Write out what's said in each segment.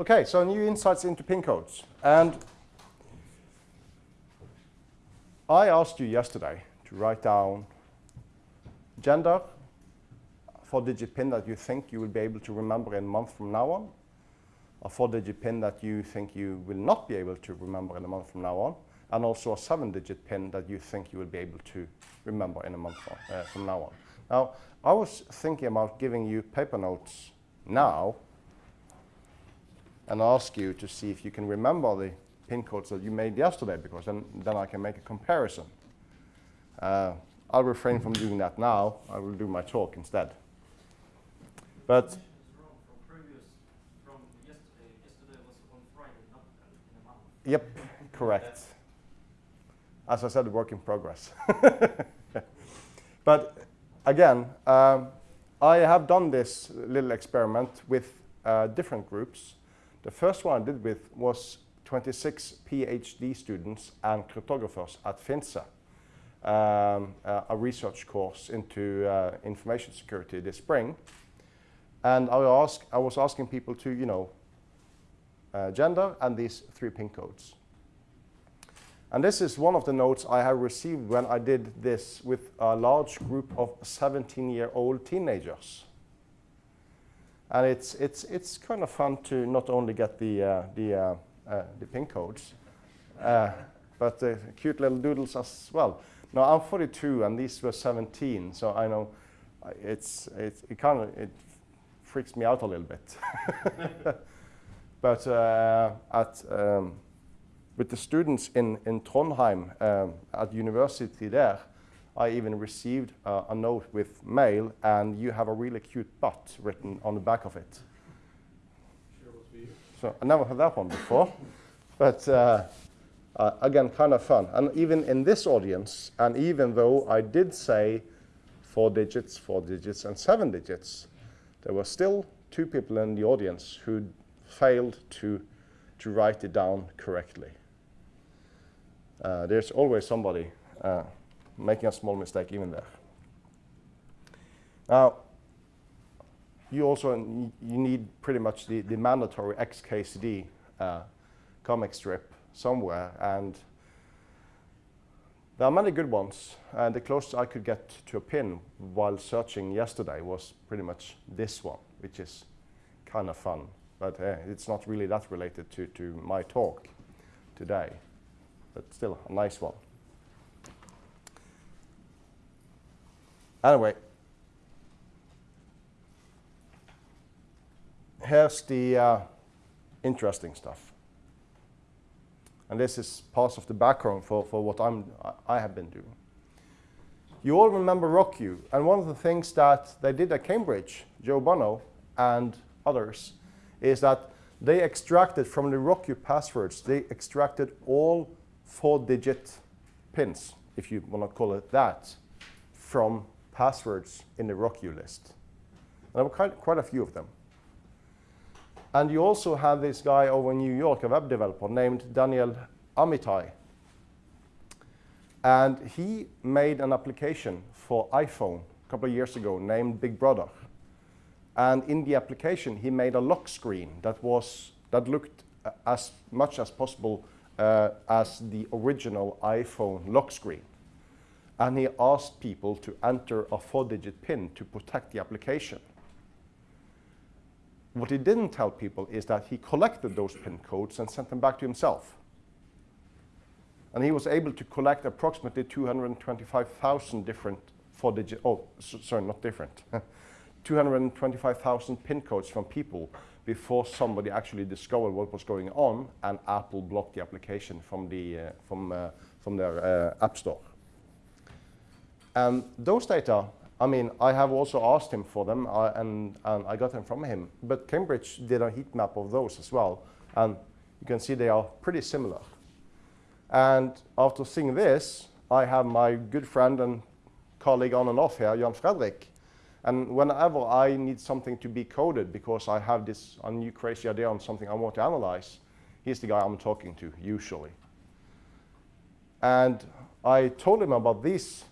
Okay, so new insights into pin codes. And I asked you yesterday to write down gender, four-digit pin that you think you will be able to remember in a month from now on, a four-digit pin that you think you will not be able to remember in a month from now on, and also a seven-digit pin that you think you will be able to remember in a month from, uh, from now on. Now, I was thinking about giving you paper notes now and ask you to see if you can remember the pin codes that you made yesterday, because then, then I can make a comparison. Uh, I'll refrain from doing that now. I will do my talk instead. But Yep, correct. As I said, work in progress. but again, um, I have done this little experiment with uh, different groups. The first one I did with was 26 PhD students and cryptographers at Finse, um, uh, a research course into uh, information security this spring. And I, ask, I was asking people to, you know, uh, gender and these three pin codes. And this is one of the notes I have received when I did this with a large group of 17-year-old teenagers. And it's, it's, it's kind of fun to not only get the, uh, the, uh, uh, the pin codes, uh, but the cute little doodles as well. Now, I'm 42 and these were 17, so I know it's, it's, it kind of it freaks me out a little bit. but uh, at, um, with the students in, in Trondheim um, at university there, I even received uh, a note with mail, and you have a really cute butt written on the back of it. So I never heard that one before, but uh, uh, again, kind of fun. And even in this audience, and even though I did say four digits, four digits, and seven digits, there were still two people in the audience who failed to, to write it down correctly. Uh, there's always somebody uh, making a small mistake even there. Now, you also you need pretty much the, the mandatory XKCD uh, comic strip somewhere, and there are many good ones. And the closest I could get to a pin while searching yesterday was pretty much this one, which is kind of fun but uh, it's not really that related to, to my talk today, but still a nice one. Anyway, here's the uh, interesting stuff. And this is part of the background for, for what I'm, I have been doing. You all remember RockYou, and one of the things that they did at Cambridge, Joe Bonneau and others, is that they extracted from the RockYou passwords, they extracted all four-digit pins, if you want to call it that, from passwords in the RockYou list. And there were quite, quite a few of them. And you also have this guy over in New York, a web developer named Daniel Amitai. And he made an application for iPhone a couple of years ago named Big Brother. And in the application, he made a lock screen that, was, that looked as much as possible uh, as the original iPhone lock screen. And he asked people to enter a four-digit PIN to protect the application. What he didn't tell people is that he collected those PIN codes and sent them back to himself. And he was able to collect approximately 225,000 different four-digit, oh, sorry, not different, 225,000 pin codes from people before somebody actually discovered what was going on and Apple blocked the application from, the, uh, from, uh, from their uh, app store. And those data, I mean, I have also asked him for them uh, and, and I got them from him. But Cambridge did a heat map of those as well. And you can see they are pretty similar. And after seeing this, I have my good friend and colleague on and off here, Jan Fredrik, and whenever I need something to be coded because I have this a new crazy idea on something I want to analyze, he's the guy I'm talking to, usually. And I told him about these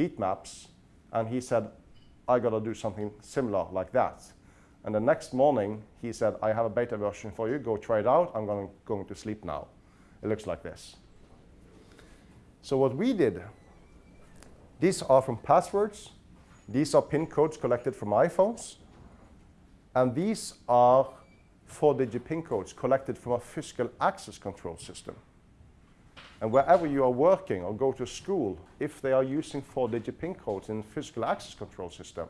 heat maps, and he said, I got to do something similar like that. And the next morning, he said, I have a beta version for you. Go try it out. I'm going, going to sleep now. It looks like this. So what we did, these are from passwords. These are PIN codes collected from iPhones. And these are four-digit PIN codes collected from a physical access control system. And wherever you are working or go to school, if they are using four-digit PIN codes in physical access control system,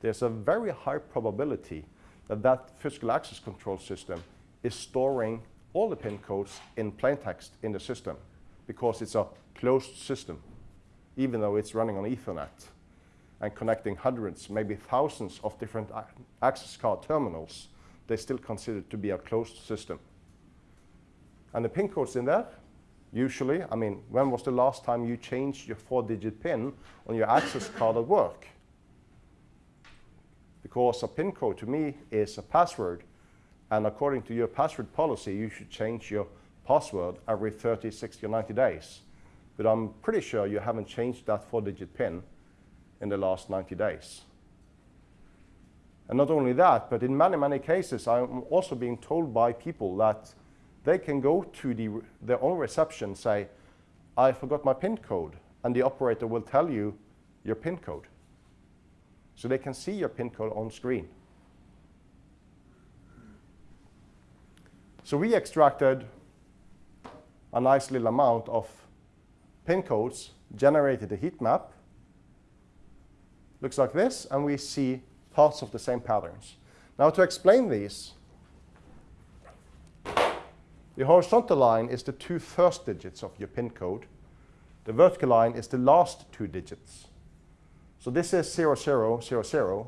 there's a very high probability that that physical access control system is storing all the PIN codes in plain text in the system because it's a closed system, even though it's running on Ethernet and connecting hundreds, maybe thousands of different access card terminals, they still consider it to be a closed system. And the PIN codes in there, usually, I mean, when was the last time you changed your four-digit PIN on your access card at work? Because a PIN code to me is a password, and according to your password policy, you should change your password every 30, 60, or 90 days. But I'm pretty sure you haven't changed that four-digit PIN in the last 90 days. And not only that, but in many, many cases, I'm also being told by people that they can go to the, their own reception say, I forgot my PIN code, and the operator will tell you your PIN code. So they can see your PIN code on screen. So we extracted a nice little amount of PIN codes, generated a heat map, looks like this, and we see parts of the same patterns. Now to explain these, the horizontal line is the two first digits of your PIN code. The vertical line is the last two digits. So this is 0000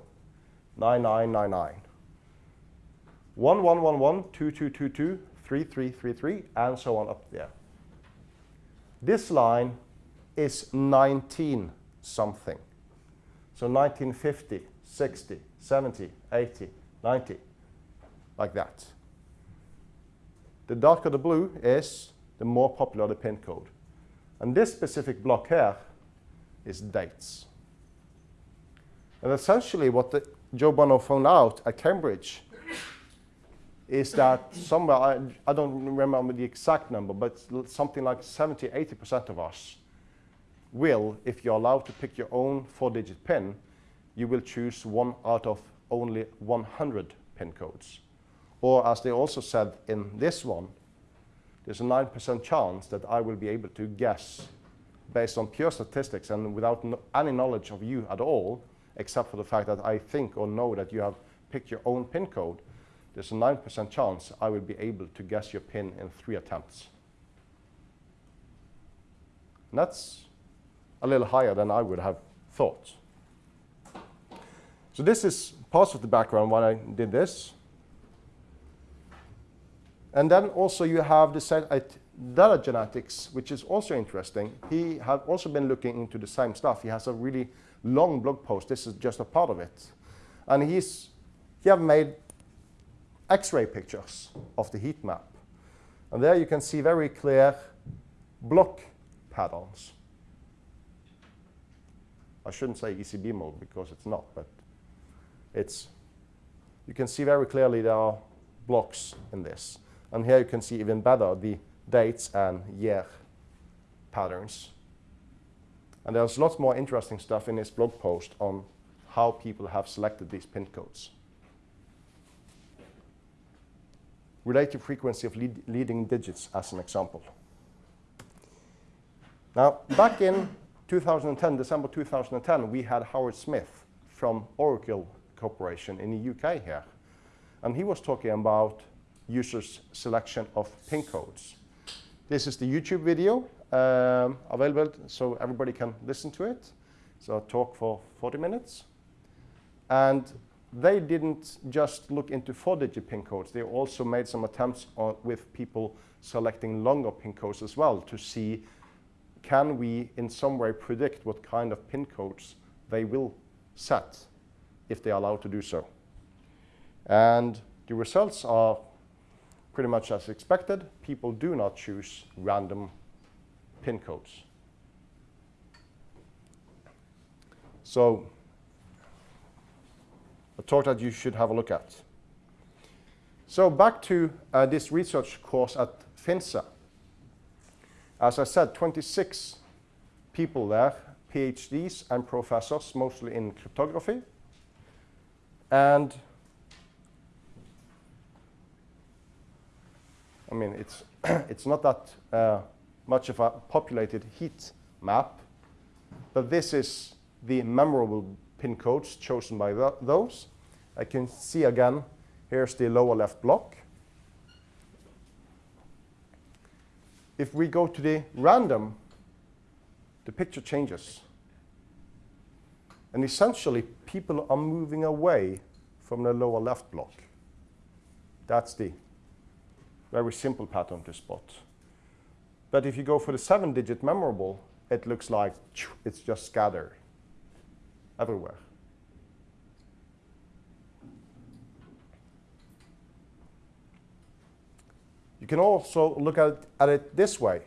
9999. 1111 2222 3333 and so on up there. This line is 19 something. So 1950, 60, 70, 80, 90, like that. The darker the blue is, the more popular the pin code. And this specific block here is dates. And essentially what the, Joe Bonneau found out at Cambridge is that somewhere, I, I don't remember the exact number, but something like 70, 80% of us will, if you're allowed to pick your own four-digit PIN, you will choose one out of only 100 PIN codes. Or as they also said in this one, there's a 9% chance that I will be able to guess based on pure statistics and without no any knowledge of you at all, except for the fact that I think or know that you have picked your own PIN code, there's a 9% chance I will be able to guess your PIN in three attempts. And that's a little higher than I would have thought. So this is part of the background why I did this. And then also you have the uh, DataGenetics, which is also interesting. He has also been looking into the same stuff. He has a really long blog post. This is just a part of it. And he's, he have made X-ray pictures of the heat map. And there you can see very clear block patterns. I shouldn't say ECB mode because it's not, but it's, you can see very clearly there are blocks in this. And here you can see even better the dates and year patterns. And there's lots more interesting stuff in this blog post on how people have selected these pin codes. Relative frequency of lead leading digits as an example. Now, back in 2010, December 2010, we had Howard Smith from Oracle Corporation in the UK here. And he was talking about users' selection of PIN codes. This is the YouTube video um, available so everybody can listen to it. So a talk for 40 minutes. And they didn't just look into four-digit PIN codes. They also made some attempts on, with people selecting longer PIN codes as well to see can we in some way predict what kind of PIN codes they will set if they are allowed to do so. And the results are pretty much as expected. People do not choose random PIN codes. So a talk that you should have a look at. So back to uh, this research course at Finse. As I said, 26 people there, PhDs and professors, mostly in cryptography. And I mean, it's, it's not that uh, much of a populated heat map, but this is the memorable pin codes chosen by th those. I can see again, here's the lower left block. If we go to the random, the picture changes. And essentially, people are moving away from the lower left block. That's the very simple pattern to spot. But if you go for the seven-digit memorable, it looks like it's just scattered everywhere. You can also look at, at it this way.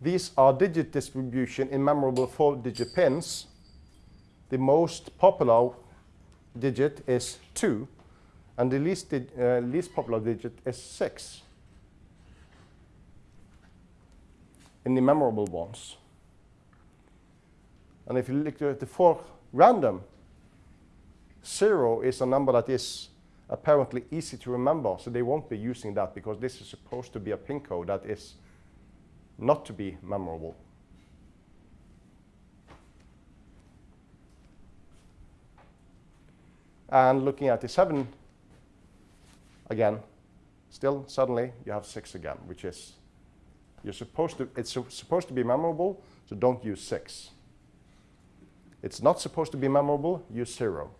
These are digit distribution in memorable four-digit pins. The most popular digit is 2, and the least, uh, least popular digit is 6 in the memorable ones. And if you look at the four random, 0 is a number that is apparently easy to remember, so they won't be using that because this is supposed to be a pin code that is not to be memorable. And looking at the 7 again, still suddenly you have 6 again, which is you're supposed to it's supposed to be memorable, so don't use 6. It's not supposed to be memorable, use 0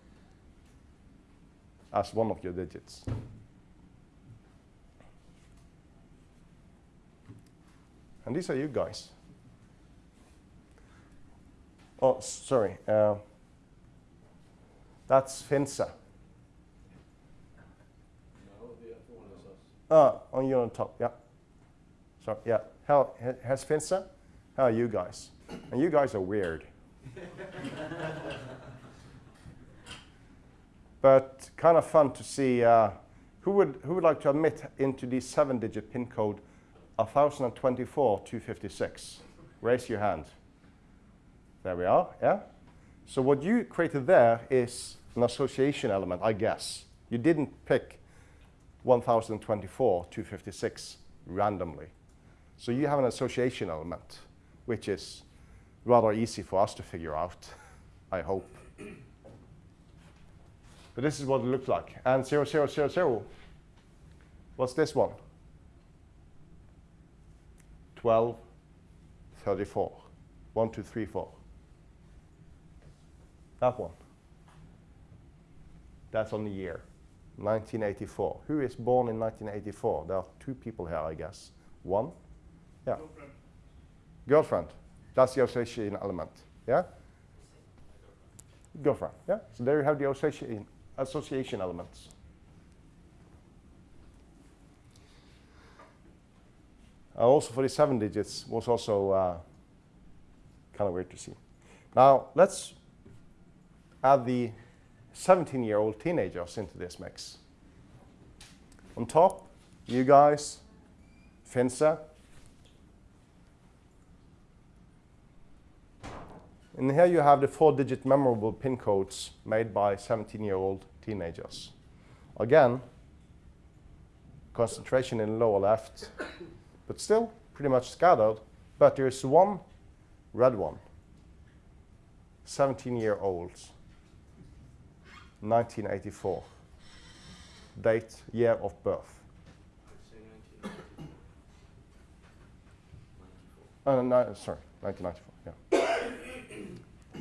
as one of your digits. And these are you guys. Oh, sorry. Uh, that's Finse. No, the other one Ah, on you on top, yeah. So, yeah. How, ha- has Finse? How are you guys? And you guys are weird. but kind of fun to see uh, who would who would like to admit into the seven-digit pin code 1024 256. Raise your hand. There we are. Yeah. So what you created there is an association element, I guess. You didn't pick 1024 256 randomly. So you have an association element, which is rather easy for us to figure out, I hope. But this is what it looks like. And 0000, what's this one? 12, 34. 1, 2, 3, 4. That one. That's on the year. 1984. Who is born in 1984? There are two people here, I guess. One? Yeah. Girlfriend. Girlfriend. That's the association element. Yeah? Girlfriend. Yeah? So there you have the association, association elements. And also for the seven digits was also uh, kind of weird to see. Now let's add the 17-year-old teenagers into this mix. On top, you guys, Finse, And here you have the four-digit memorable pin codes made by 17-year-old teenagers. Again, concentration in the lower left, but still pretty much scattered. But there's one red one, 17-year-olds, 1984. Date, year of birth. I'd say 1994. Uh, no, sorry, 1994, yeah.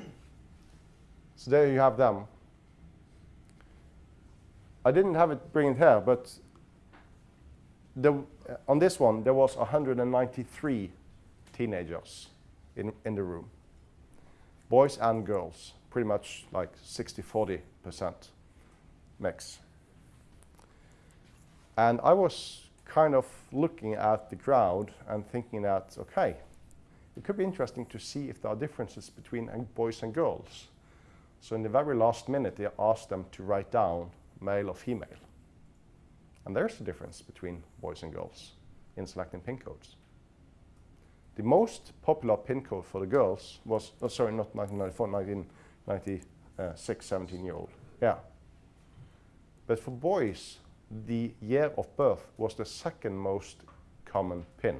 so there you have them. I didn't have it bring it here, but the, uh, on this one, there was 193 teenagers in, in the room. Boys and girls, pretty much like 60-40% mix. And I was kind of looking at the crowd and thinking that, okay, it could be interesting to see if there are differences between boys and girls. So in the very last minute, they asked them to write down male or female. And there's a difference between boys and girls in selecting pin codes. The most popular pin code for the girls was, oh, sorry, not 1994, 1996, 17 year old. Yeah. But for boys, the year of birth was the second most common pin.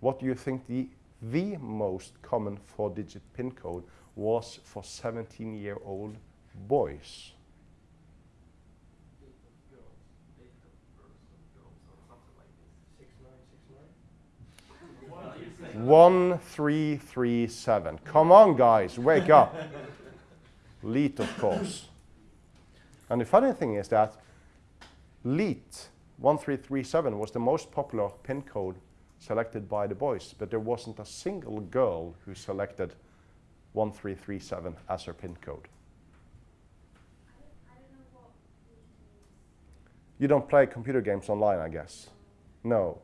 What do you think the, the most common four digit pin code was for 17 year old boys? Six nine six nine. 1337. Come on, guys, wake up. LEET, of course. And the funny thing is that LEET 1337 was the most popular pin code selected by the boys, but there wasn't a single girl who selected 1337 as her pin code. You don't play computer games online, I guess. No.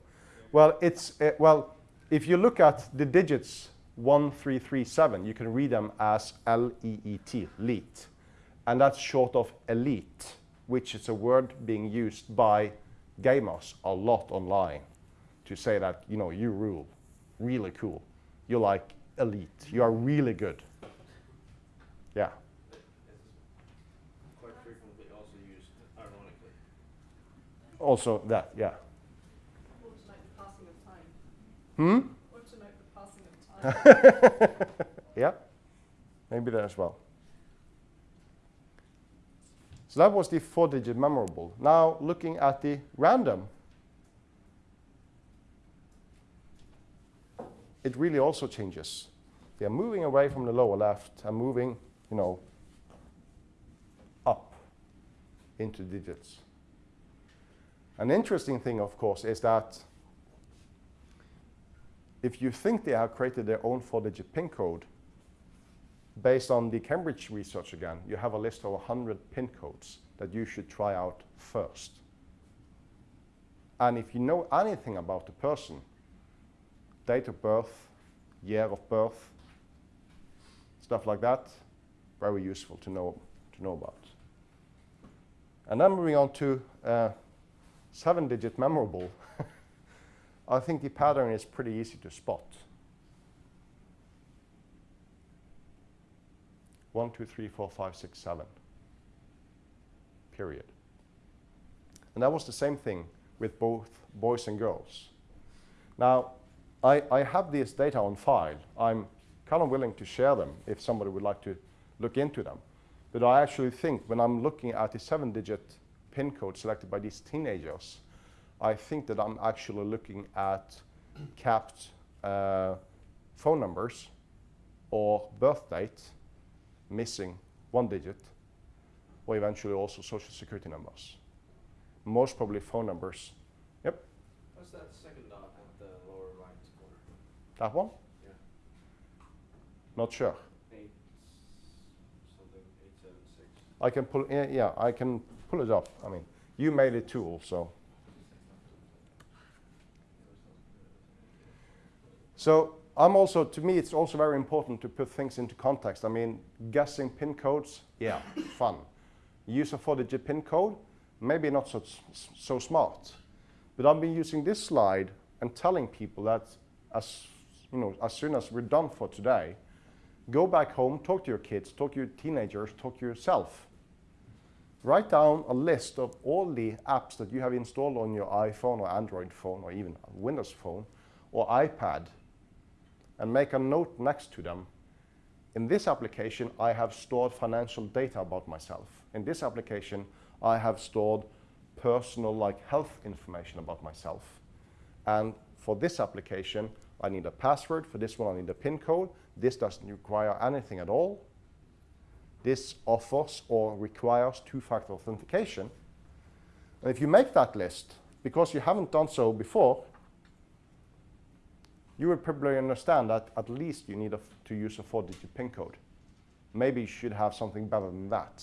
Well, it's uh, well. If you look at the digits 1337, you can read them as L-E-E-T, LEET, and that's short of elite, which is a word being used by gamers a lot online to say that you know you rule, really cool. You're like elite. You are really good. Yeah. Quite frequently also used ironically. Also that. Yeah. Or to note the passing of time. Hmm. Or to note the passing of time. yeah, maybe that as well. So that was the four-digit memorable. Now looking at the random, it really also changes. They are moving away from the lower left and moving, you know, up into digits. An interesting thing, of course, is that if you think they have created their own four-digit PIN code, based on the Cambridge research again, you have a list of 100 PIN codes that you should try out first. And if you know anything about the person, date of birth, year of birth, stuff like that, very useful to know, to know about. And then moving on to uh, seven-digit memorable. I think the pattern is pretty easy to spot. One, two, three, four, five, six, seven. Period. And that was the same thing with both boys and girls. Now, I, I have this data on file. I'm kind of willing to share them if somebody would like to look into them. But I actually think when I'm looking at the seven-digit PIN code selected by these teenagers, I think that I'm actually looking at capped uh, phone numbers or birth date missing one digit, or eventually also social security numbers. Most probably phone numbers. Yep, What's that second dot at the lower right corner? that one? Yeah. Not sure. Eight something eight seven six. I can pull, yeah, yeah, I can pull it up. I mean, you made it too, so. So I'm also, to me, it's also very important to put things into context. I mean, guessing pin codes, yeah, fun. Use a four-digit pin code, maybe not so, so smart. But I've been using this slide and telling people that as, you know, as soon as we're done for today, go back home, talk to your kids, talk to your teenagers, talk to yourself. Write down a list of all the apps that you have installed on your iPhone or Android phone or even Windows phone or iPad and make a note next to them. In this application, I have stored financial data about myself. In this application, I have stored personal like health information about myself. And for this application, I need a password. For this one, I need a PIN code. This doesn't require anything at all. This offers or requires two-factor authentication. And if you make that list, because you haven't done so before, you will probably understand that at least you need to use a four-digit PIN code. Maybe you should have something better than that.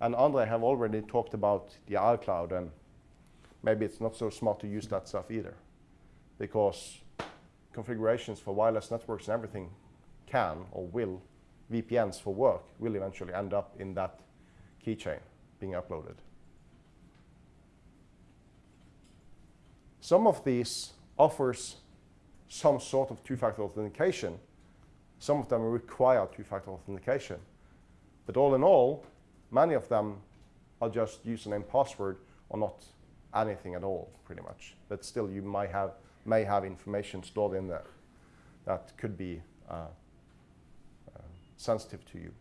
And Andre have already talked about the iCloud, and maybe it's not so smart to use that stuff either, because configurations for wireless networks and everything can or will VPNs for work will eventually end up in that keychain being uploaded. Some of these offers some sort of two-factor authentication. Some of them require two-factor authentication. But all in all, many of them are just username password or not anything at all, pretty much. But still, you might have, may have information stored in there that could be uh, uh, sensitive to you.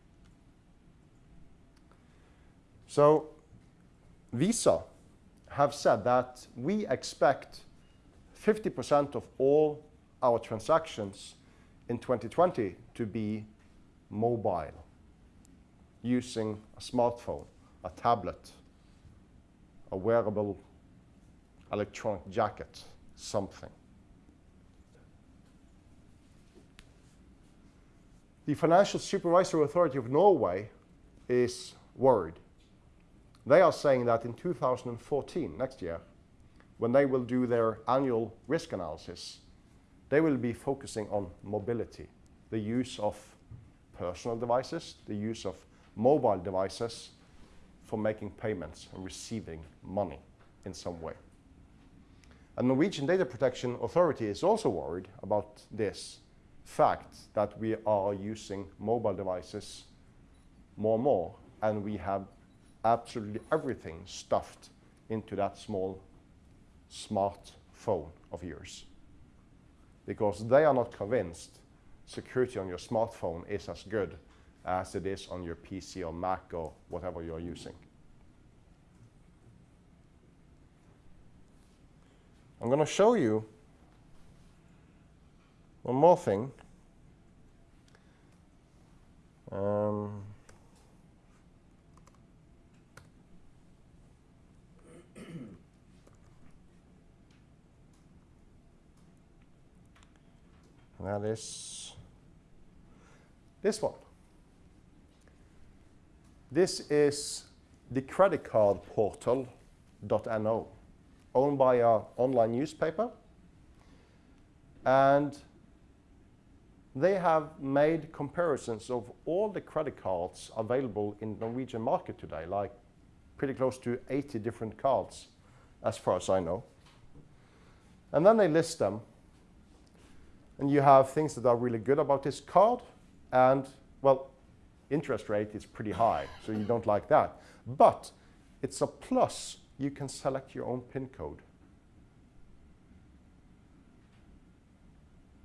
So Visa have said that we expect 50% of all our transactions in 2020 to be mobile, using a smartphone, a tablet, a wearable electronic jacket, something. The Financial Supervisory Authority of Norway is worried. They are saying that in 2014, next year, when they will do their annual risk analysis, they will be focusing on mobility, the use of personal devices, the use of mobile devices for making payments and receiving money in some way. And Norwegian Data Protection Authority is also worried about this fact that we are using mobile devices more and more, and we have absolutely everything stuffed into that small smartphone of yours. Because they are not convinced security on your smartphone is as good as it is on your PC or Mac or whatever you're using. I'm going to show you one more thing. Um, that is this one. This is the credit card portal.no, owned by an online newspaper. And they have made comparisons of all the credit cards available in the Norwegian market today, like pretty close to 80 different cards, as far as I know. And then they list them. And you have things that are really good about this card, and, well, interest rate is pretty high, so you don't like that. But it's a plus. You can select your own PIN code.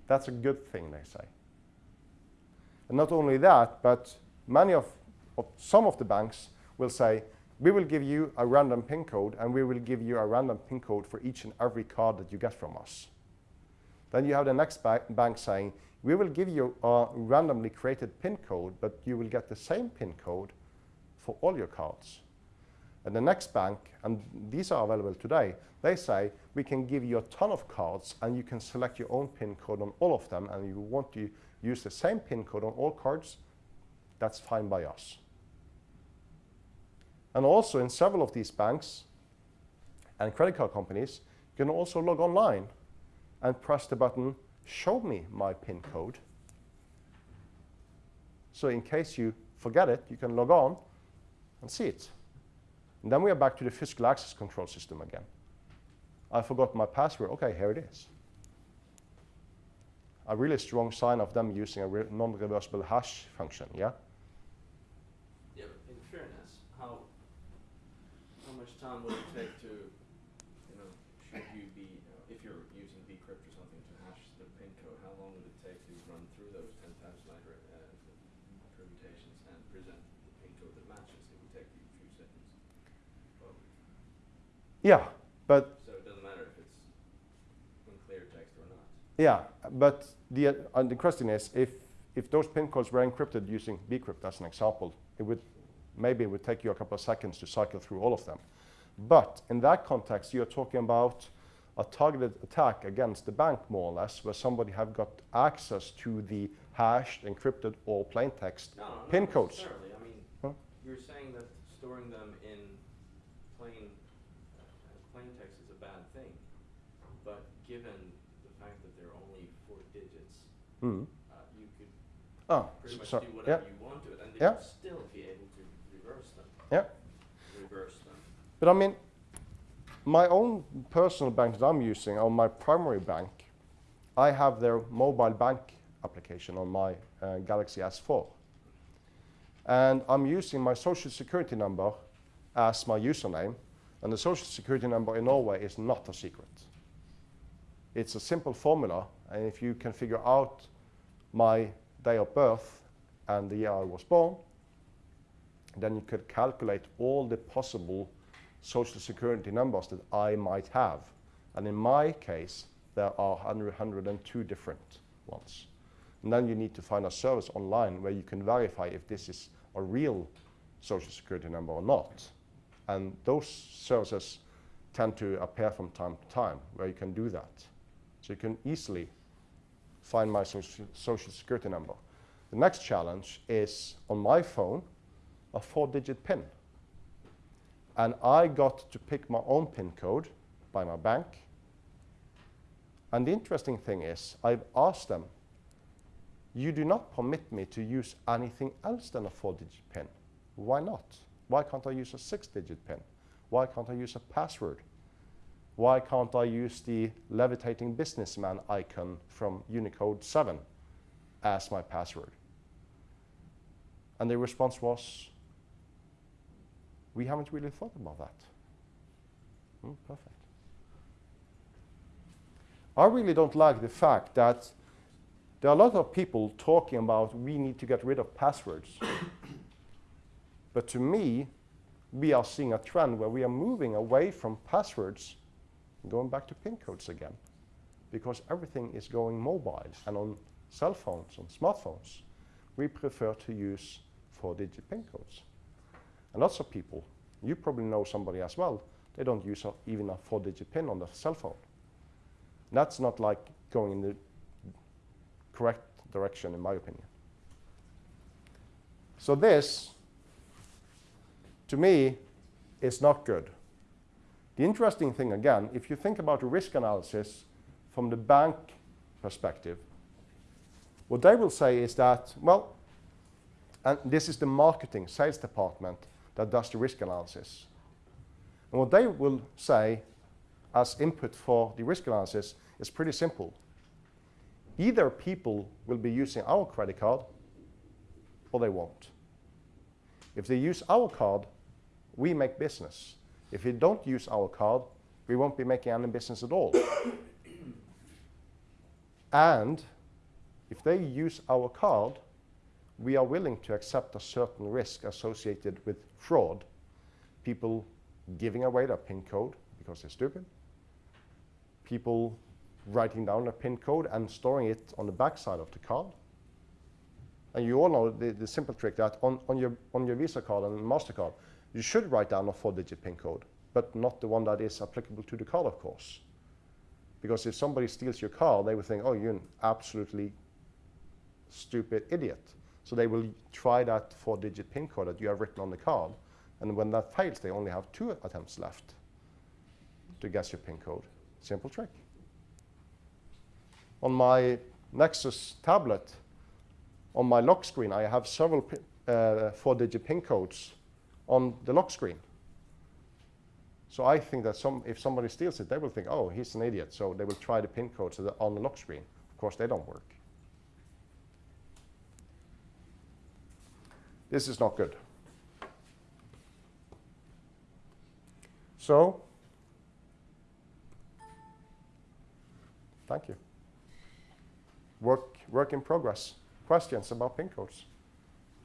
That's a good thing, they say. And not only that, but many of, of, some of the banks will say, we will give you a random PIN code, and we will give you a random PIN code for each and every card that you get from us. Then you have the next ba bank saying, we will give you a randomly created PIN code, but you will get the same PIN code for all your cards. And the next bank, and these are available today, they say we can give you a ton of cards and you can select your own PIN code on all of them and you want to use the same PIN code on all cards, that's fine by us. And also in several of these banks and credit card companies, you can also log online and press the button, show me my PIN code. So in case you forget it, you can log on and see it. And then we are back to the physical access control system again. I forgot my password. OK, here it is. A really strong sign of them using a non-reversible hash function, yeah? Yeah, but in fairness, how how much time would it take to, you know, should you be, uh, if you're using bcrypt or something to hash the PIN code, how long would it take to run through those 10,000 line uh, permutations and present the PIN code that matches? It would take you a few seconds. Probably. Yeah, but So it doesn't matter if it's in clear text or not. Yeah, but the, uh, the question is, if, if those PIN codes were encrypted using bcrypt as an example, it would, maybe it would take you a couple of seconds to cycle through all of them. But in that context, you're talking about a targeted attack against the bank, more or less, where somebody have got access to the hashed, encrypted, or plain text No, no, PIN codes. I mean, Huh? you're saying that storing them in plain, plain text is a bad thing. But given the fact that there are only four digits, Mm. uh, you could Oh, pretty much so, do yeah, whatever you want to it, and Yeah. will still be able to reverse them. Yeah. Reverse them. but I mean, my own personal bank that I'm using on my primary bank, I have their mobile bank application on my uh, Galaxy S4. And I'm using my social security number as my username, and the social security number in Norway is not a secret. It's a simple formula, and if you can figure out my day of birth and the year I was born, then you could calculate all the possible social security numbers that I might have. And in my case, there are 100, 102 different ones. And then you need to find a service online where you can verify if this is a real social security number or not. And those services tend to appear from time to time where you can do that. So you can easily find my social, social security number. The next challenge is on my phone, a four digit PIN. And I got to pick my own PIN code by my bank. And the interesting thing is, I've asked them, you do not permit me to use anything else than a four digit PIN. Why not? Why can't I use a six digit PIN? Why can't I use a password? Why can't I use the levitating businessman icon from Unicode 7 as my password? And the response was, we haven't really thought about that. Hmm, perfect. I really don't like the fact that there are a lot of people talking about we need to get rid of passwords. But to me, we are seeing a trend where we are moving away from passwords going back to PIN codes again. Because everything is going mobile and on cell phones, on smartphones, we prefer to use four-digit PIN codes. And lots of people, you probably know somebody as well, they don't use a, even a four-digit PIN on their cell phone. That's not like going in the correct direction, in my opinion. So this, to me, is not good. The interesting thing, again, if you think about risk analysis from the bank perspective, what they will say is that, well, and this is the marketing sales department that does the risk analysis. And what they will say as input for the risk analysis is pretty simple. Either people will be using our credit card or they won't. If they use our card, we make business. If they don't use our card, we won't be making any business at all. and if they use our card, we are willing to accept a certain risk associated with fraud, people giving away their PIN code because they're stupid, people writing down a PIN code and storing it on the backside of the card. And you all know the, the simple trick that on, on, your, on your Visa card and MasterCard, you should write down a four-digit PIN code, but not the one that is applicable to the card, of course. Because if somebody steals your card, they will think, oh, you're an absolutely stupid idiot. So they will try that four-digit PIN code that you have written on the card. And when that fails, they only have two attempts left to guess your PIN code. Simple trick. On my Nexus tablet, on my lock screen, I have several uh, four-digit PIN codes on the lock screen. So I think that some, if somebody steals it, they will think, oh, he's an idiot. So they will try the PIN codes on the lock screen. Of course, they don't work. This is not good. So, thank you. Work, work in progress. Questions about PIN codes?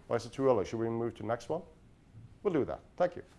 Or is it too early? Should we move to the next one? We'll do that. Thank you.